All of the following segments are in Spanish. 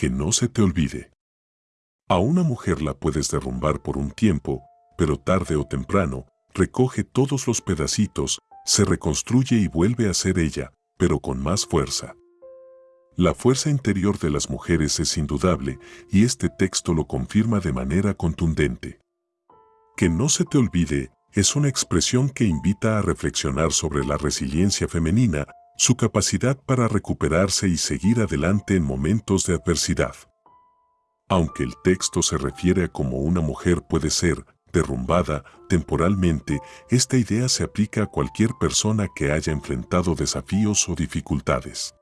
que no se te olvide. A una mujer la puedes derrumbar por un tiempo, pero tarde o temprano, recoge todos los pedacitos, se reconstruye y vuelve a ser ella, pero con más fuerza. La fuerza interior de las mujeres es indudable y este texto lo confirma de manera contundente. Que no se te olvide es una expresión que invita a reflexionar sobre la resiliencia femenina, su capacidad para recuperarse y seguir adelante en momentos de adversidad. Aunque el texto se refiere a cómo una mujer puede ser derrumbada temporalmente, esta idea se aplica a cualquier persona que haya enfrentado desafíos o dificultades.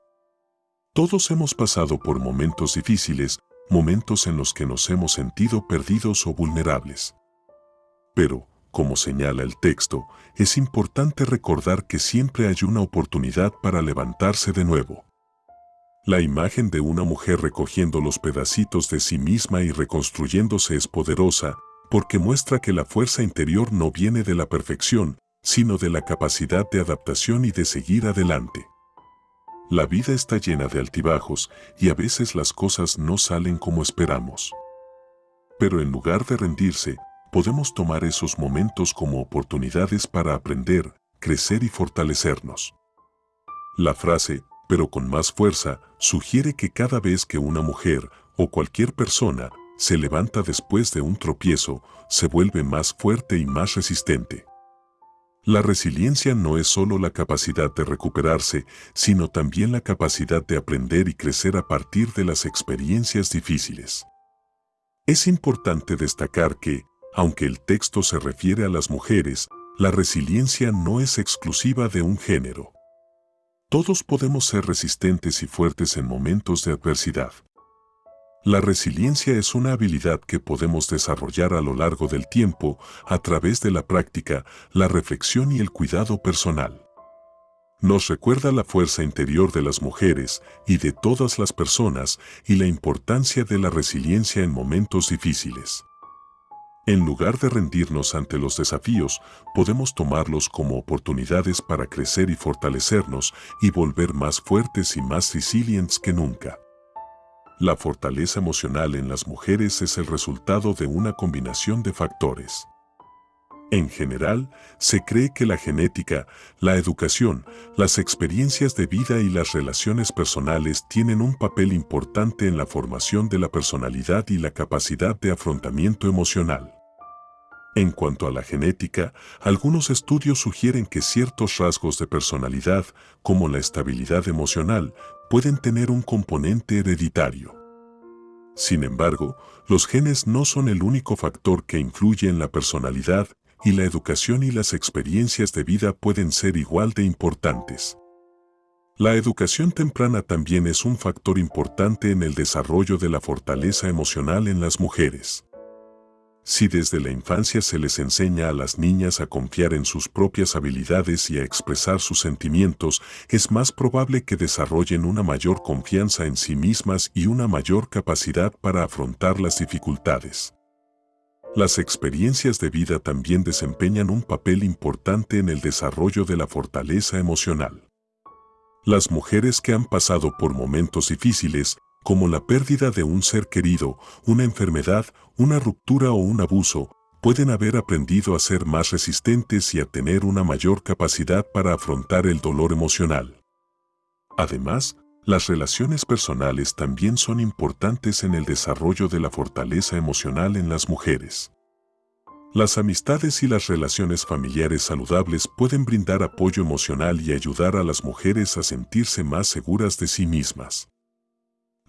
Todos hemos pasado por momentos difíciles, momentos en los que nos hemos sentido perdidos o vulnerables. Pero, como señala el texto, es importante recordar que siempre hay una oportunidad para levantarse de nuevo. La imagen de una mujer recogiendo los pedacitos de sí misma y reconstruyéndose es poderosa porque muestra que la fuerza interior no viene de la perfección, sino de la capacidad de adaptación y de seguir adelante. La vida está llena de altibajos y a veces las cosas no salen como esperamos. Pero en lugar de rendirse, podemos tomar esos momentos como oportunidades para aprender, crecer y fortalecernos. La frase, pero con más fuerza, sugiere que cada vez que una mujer o cualquier persona se levanta después de un tropiezo, se vuelve más fuerte y más resistente. La resiliencia no es solo la capacidad de recuperarse, sino también la capacidad de aprender y crecer a partir de las experiencias difíciles. Es importante destacar que, aunque el texto se refiere a las mujeres, la resiliencia no es exclusiva de un género. Todos podemos ser resistentes y fuertes en momentos de adversidad. La resiliencia es una habilidad que podemos desarrollar a lo largo del tiempo a través de la práctica, la reflexión y el cuidado personal. Nos recuerda la fuerza interior de las mujeres y de todas las personas y la importancia de la resiliencia en momentos difíciles. En lugar de rendirnos ante los desafíos, podemos tomarlos como oportunidades para crecer y fortalecernos y volver más fuertes y más resilientes que nunca. La fortaleza emocional en las mujeres es el resultado de una combinación de factores. En general, se cree que la genética, la educación, las experiencias de vida y las relaciones personales tienen un papel importante en la formación de la personalidad y la capacidad de afrontamiento emocional. En cuanto a la genética, algunos estudios sugieren que ciertos rasgos de personalidad, como la estabilidad emocional, pueden tener un componente hereditario. Sin embargo, los genes no son el único factor que influye en la personalidad y la educación y las experiencias de vida pueden ser igual de importantes. La educación temprana también es un factor importante en el desarrollo de la fortaleza emocional en las mujeres. Si desde la infancia se les enseña a las niñas a confiar en sus propias habilidades y a expresar sus sentimientos, es más probable que desarrollen una mayor confianza en sí mismas y una mayor capacidad para afrontar las dificultades. Las experiencias de vida también desempeñan un papel importante en el desarrollo de la fortaleza emocional. Las mujeres que han pasado por momentos difíciles como la pérdida de un ser querido, una enfermedad, una ruptura o un abuso, pueden haber aprendido a ser más resistentes y a tener una mayor capacidad para afrontar el dolor emocional. Además, las relaciones personales también son importantes en el desarrollo de la fortaleza emocional en las mujeres. Las amistades y las relaciones familiares saludables pueden brindar apoyo emocional y ayudar a las mujeres a sentirse más seguras de sí mismas.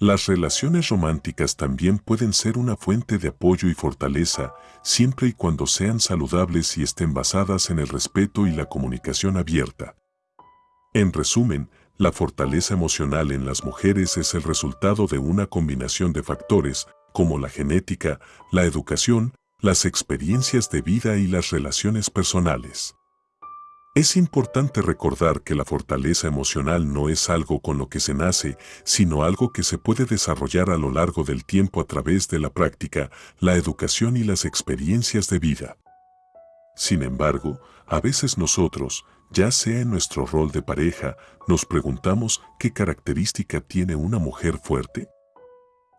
Las relaciones románticas también pueden ser una fuente de apoyo y fortaleza, siempre y cuando sean saludables y estén basadas en el respeto y la comunicación abierta. En resumen, la fortaleza emocional en las mujeres es el resultado de una combinación de factores, como la genética, la educación, las experiencias de vida y las relaciones personales. Es importante recordar que la fortaleza emocional no es algo con lo que se nace, sino algo que se puede desarrollar a lo largo del tiempo a través de la práctica, la educación y las experiencias de vida. Sin embargo, a veces nosotros, ya sea en nuestro rol de pareja, nos preguntamos qué característica tiene una mujer fuerte.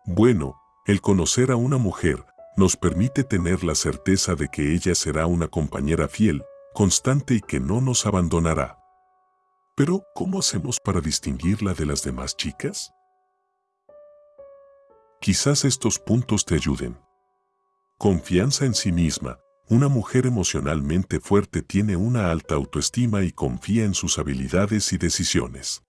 Bueno, el conocer a una mujer nos permite tener la certeza de que ella será una compañera fiel, constante y que no nos abandonará. Pero, ¿cómo hacemos para distinguirla de las demás chicas? Quizás estos puntos te ayuden. Confianza en sí misma. Una mujer emocionalmente fuerte tiene una alta autoestima y confía en sus habilidades y decisiones.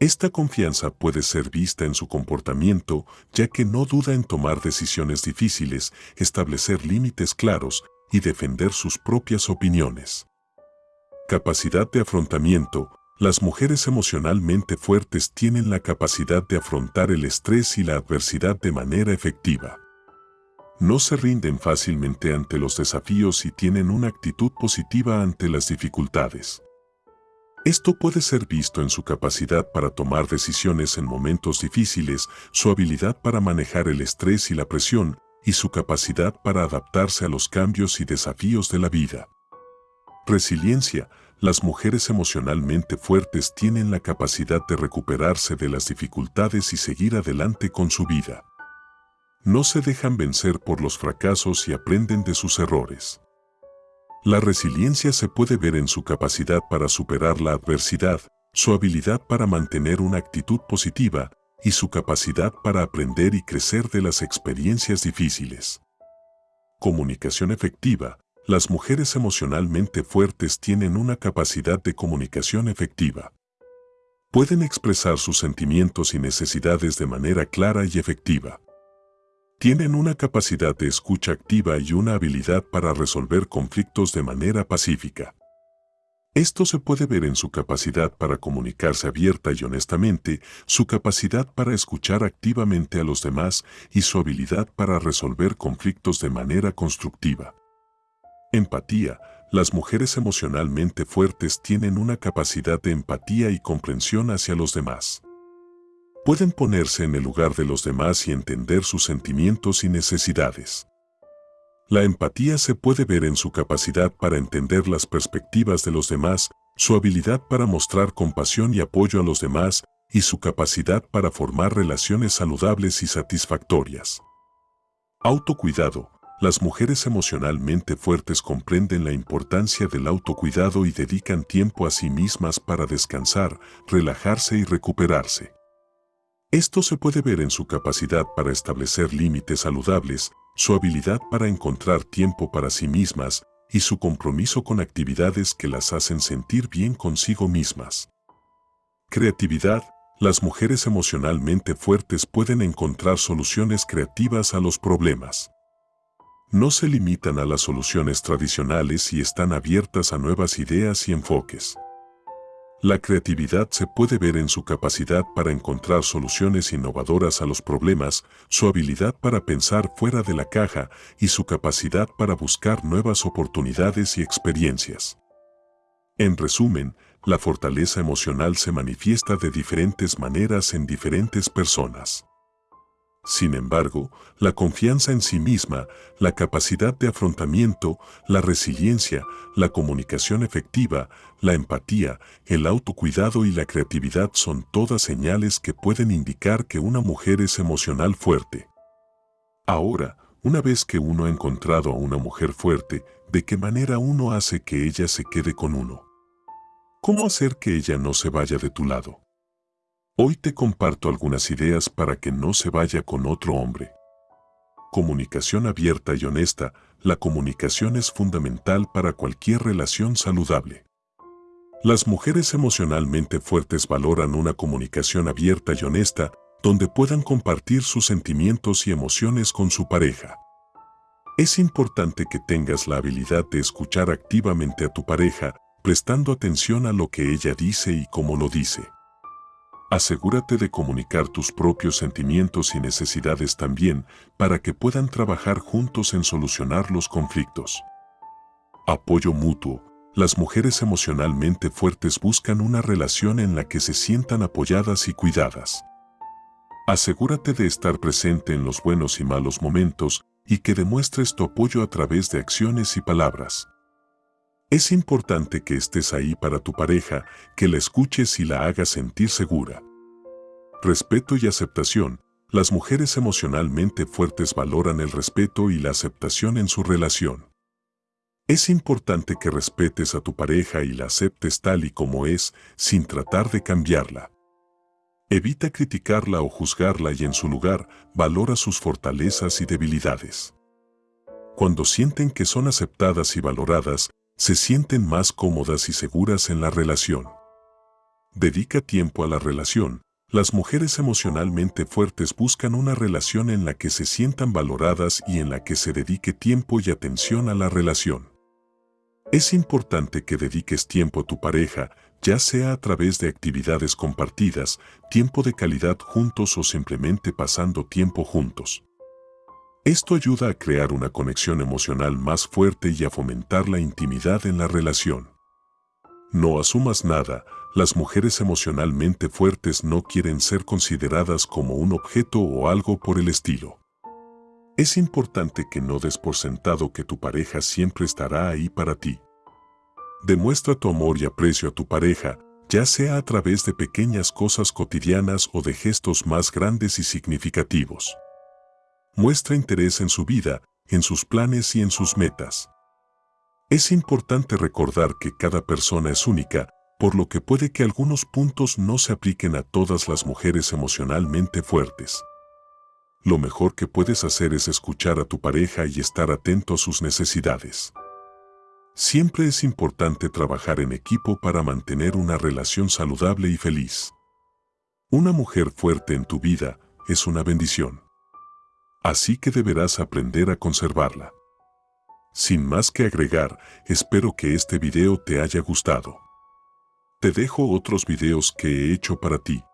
Esta confianza puede ser vista en su comportamiento, ya que no duda en tomar decisiones difíciles, establecer límites claros y defender sus propias opiniones. Capacidad de afrontamiento. Las mujeres emocionalmente fuertes tienen la capacidad de afrontar el estrés y la adversidad de manera efectiva. No se rinden fácilmente ante los desafíos y tienen una actitud positiva ante las dificultades. Esto puede ser visto en su capacidad para tomar decisiones en momentos difíciles, su habilidad para manejar el estrés y la presión, y su capacidad para adaptarse a los cambios y desafíos de la vida. Resiliencia. Las mujeres emocionalmente fuertes tienen la capacidad de recuperarse de las dificultades y seguir adelante con su vida. No se dejan vencer por los fracasos y aprenden de sus errores. La resiliencia se puede ver en su capacidad para superar la adversidad, su habilidad para mantener una actitud positiva y su capacidad para aprender y crecer de las experiencias difíciles. Comunicación efectiva. Las mujeres emocionalmente fuertes tienen una capacidad de comunicación efectiva. Pueden expresar sus sentimientos y necesidades de manera clara y efectiva. Tienen una capacidad de escucha activa y una habilidad para resolver conflictos de manera pacífica. Esto se puede ver en su capacidad para comunicarse abierta y honestamente, su capacidad para escuchar activamente a los demás y su habilidad para resolver conflictos de manera constructiva. Empatía. Las mujeres emocionalmente fuertes tienen una capacidad de empatía y comprensión hacia los demás pueden ponerse en el lugar de los demás y entender sus sentimientos y necesidades. La empatía se puede ver en su capacidad para entender las perspectivas de los demás, su habilidad para mostrar compasión y apoyo a los demás y su capacidad para formar relaciones saludables y satisfactorias. Autocuidado. Las mujeres emocionalmente fuertes comprenden la importancia del autocuidado y dedican tiempo a sí mismas para descansar, relajarse y recuperarse. Esto se puede ver en su capacidad para establecer límites saludables, su habilidad para encontrar tiempo para sí mismas y su compromiso con actividades que las hacen sentir bien consigo mismas. Creatividad. Las mujeres emocionalmente fuertes pueden encontrar soluciones creativas a los problemas. No se limitan a las soluciones tradicionales y están abiertas a nuevas ideas y enfoques. La creatividad se puede ver en su capacidad para encontrar soluciones innovadoras a los problemas, su habilidad para pensar fuera de la caja y su capacidad para buscar nuevas oportunidades y experiencias. En resumen, la fortaleza emocional se manifiesta de diferentes maneras en diferentes personas. Sin embargo, la confianza en sí misma, la capacidad de afrontamiento, la resiliencia, la comunicación efectiva, la empatía, el autocuidado y la creatividad son todas señales que pueden indicar que una mujer es emocional fuerte. Ahora, una vez que uno ha encontrado a una mujer fuerte, ¿de qué manera uno hace que ella se quede con uno? ¿Cómo hacer que ella no se vaya de tu lado? Hoy te comparto algunas ideas para que no se vaya con otro hombre. Comunicación abierta y honesta. La comunicación es fundamental para cualquier relación saludable. Las mujeres emocionalmente fuertes valoran una comunicación abierta y honesta donde puedan compartir sus sentimientos y emociones con su pareja. Es importante que tengas la habilidad de escuchar activamente a tu pareja, prestando atención a lo que ella dice y cómo lo dice. Asegúrate de comunicar tus propios sentimientos y necesidades también para que puedan trabajar juntos en solucionar los conflictos. Apoyo mutuo. Las mujeres emocionalmente fuertes buscan una relación en la que se sientan apoyadas y cuidadas. Asegúrate de estar presente en los buenos y malos momentos y que demuestres tu apoyo a través de acciones y palabras. Es importante que estés ahí para tu pareja, que la escuches y la hagas sentir segura. Respeto y aceptación. Las mujeres emocionalmente fuertes valoran el respeto y la aceptación en su relación. Es importante que respetes a tu pareja y la aceptes tal y como es, sin tratar de cambiarla. Evita criticarla o juzgarla y en su lugar, valora sus fortalezas y debilidades. Cuando sienten que son aceptadas y valoradas, se sienten más cómodas y seguras en la relación. Dedica tiempo a la relación. Las mujeres emocionalmente fuertes buscan una relación en la que se sientan valoradas y en la que se dedique tiempo y atención a la relación. Es importante que dediques tiempo a tu pareja, ya sea a través de actividades compartidas, tiempo de calidad juntos o simplemente pasando tiempo juntos. Esto ayuda a crear una conexión emocional más fuerte y a fomentar la intimidad en la relación. No asumas nada, las mujeres emocionalmente fuertes no quieren ser consideradas como un objeto o algo por el estilo. Es importante que no des por sentado que tu pareja siempre estará ahí para ti. Demuestra tu amor y aprecio a tu pareja, ya sea a través de pequeñas cosas cotidianas o de gestos más grandes y significativos. Muestra interés en su vida, en sus planes y en sus metas. Es importante recordar que cada persona es única, por lo que puede que algunos puntos no se apliquen a todas las mujeres emocionalmente fuertes. Lo mejor que puedes hacer es escuchar a tu pareja y estar atento a sus necesidades. Siempre es importante trabajar en equipo para mantener una relación saludable y feliz. Una mujer fuerte en tu vida es una bendición. Así que deberás aprender a conservarla. Sin más que agregar, espero que este video te haya gustado. Te dejo otros videos que he hecho para ti.